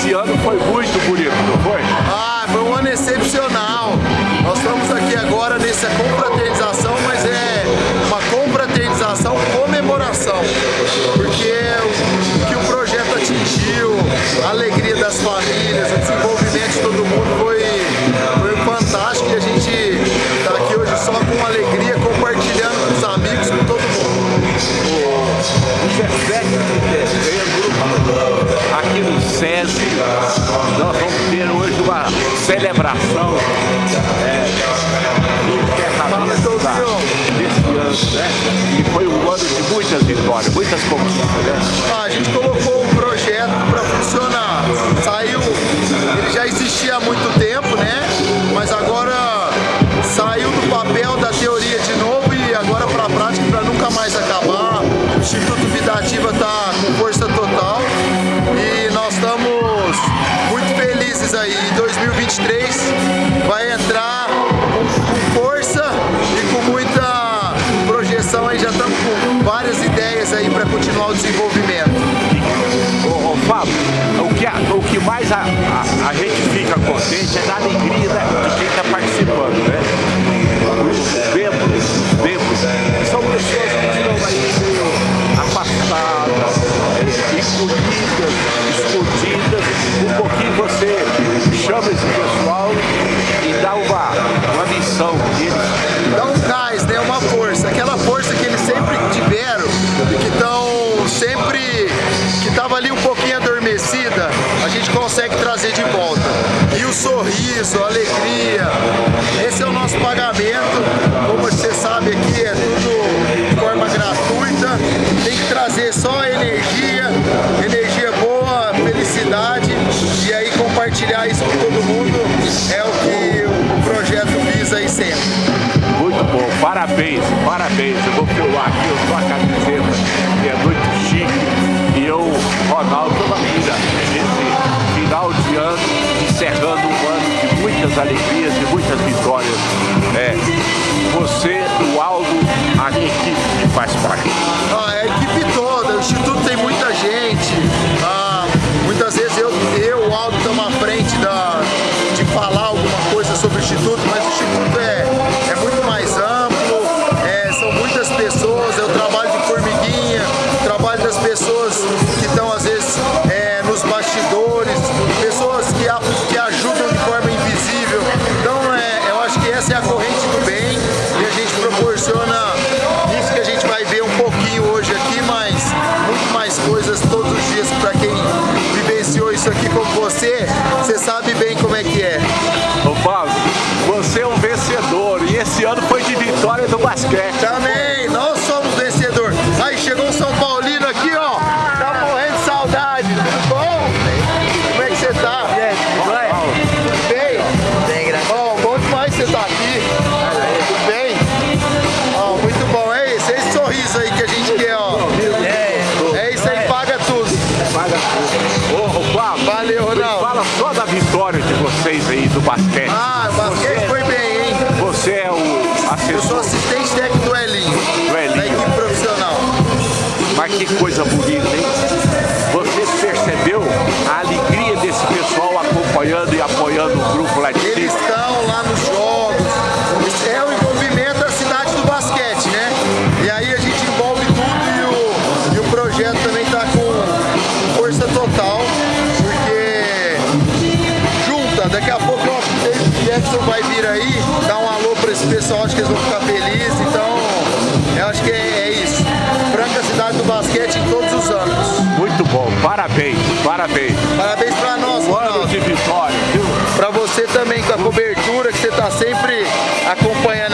esse ano foi muito bonito, não foi? Ah, foi um ano excepcional. Nós estamos aqui agora nessa confraternização, mas é uma confraternização comemoração, porque o que o projeto atingiu, a alegria das famílias, o desenvolvimento de todo mundo foi, foi fantástico e a gente está aqui hoje só com alegria, compartilhando com os amigos, com todo mundo. O 17 de aqui no Nós vamos ter hoje uma celebração é, desse ano, né? E foi um ano de muitas vitórias, muitas conquistas, né? A gente colocou um projeto para funcionar. Saiu, ele já existia há muito tempo, né? Mas agora saiu do papel da teoria de novo e agora para a prática para nunca mais acabar. O Instituto Vida Ativa está com força total aí. Em 2023 vai entrar com força e com muita projeção aí, já estamos com várias ideias aí para continuar o desenvolvimento. Ô, ô Fábio, o que, a- o que mais a, a, a gente fica contente é da alegria da- de quem está participando, né? Vemos, vemos, são pessoas que estão afastadas, chama esse pessoal e dá uma, uma missão deles. dá um gás, né? Uma força, aquela força que eles sempre tiveram e que estão sempre que estava ali um pouquinho adormecida, a gente consegue trazer de volta. E o sorriso, a alegria, esse é o nosso pagamento. Como você sabe aqui é tudo de forma gratuita. Tem que trazer só energia, Muito bom, parabéns, parabéns. Eu vou filmar aqui, a camiseta, que é muito chique. E eu, Ronaldo, toda vida, nesse final de ano, encerrando um ano de muitas alegrias e muitas vitórias. É, você, o Aldo, a equipe que faz parte. Que, ajudam de forma invisível. Então é, eu acho que essa é a corrente do bem e a gente proporciona isso que a gente vai ver um pouquinho hoje aqui, mas muito mais coisas todos os dias para quem vivenciou isso aqui como você, você sabe bem como é que é. Ô Paulo, você é um vencedor e esse ano foi de vitória do basquete. Também, você tá aqui. Tudo bem? Ó, muito bom. É esse, é esse sorriso aí que a gente quer, ó. É isso aí, paga tudo. Paga tudo. Ô, Valeu, Ronaldo. fala só da vitória de vocês aí do basquete. Ah, o basquete foi bem, hein? Você é o Eu sou assessor, assistente técnico do Elinho, Do Elinho. da equipe profissional. mas que coisa bonita, hein? Você percebeu a alegria desse pessoal acompanhando e apoiando o grupo lá de Eles cima? estão lá nos jogos. Vai vir aí, dar um alô para esse pessoal, acho que eles vão ficar felizes, então eu acho que é, é isso. Franca cidade do basquete em todos os anos. Muito bom, parabéns, parabéns. Parabéns para nós, Um ano de vitória, viu? Para você também com a cobertura que você está sempre acompanhando